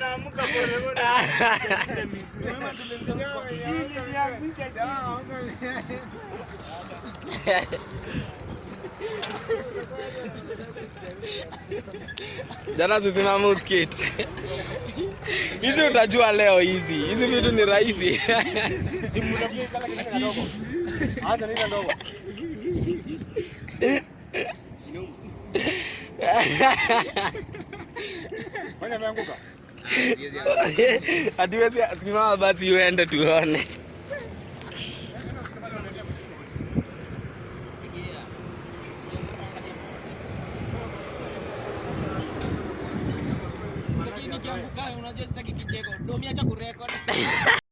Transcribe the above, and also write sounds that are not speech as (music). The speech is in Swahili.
Naamuka pole pole. Jana tusimama uskate. Hizi utajua leo hizi. Hizi vitu ni rahisi. Hatuwezi basi uende tuone. Nikianguka unajua sitaki kicheko. Domi acha kurekodi. (laughs)